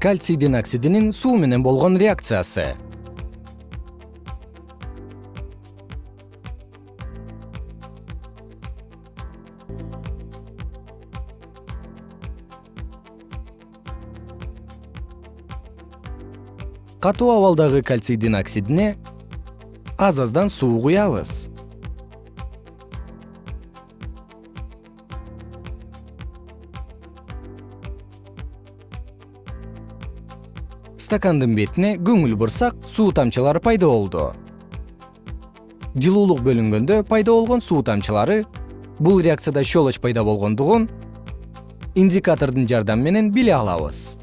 кальцийдин оксидинин суу менен болгон реакциясы. Катуу абалдагы кальцийдин оксидине аз аздан суу куябыз стакандын бетине көңүл бурсак суу тамчылары пайда болду. Жылуулук бөлүнгөндө пайда болгон суу тамчылары бул реакцияда щелочь пайда болгондугун индикатордун жардамы менен биле алабыз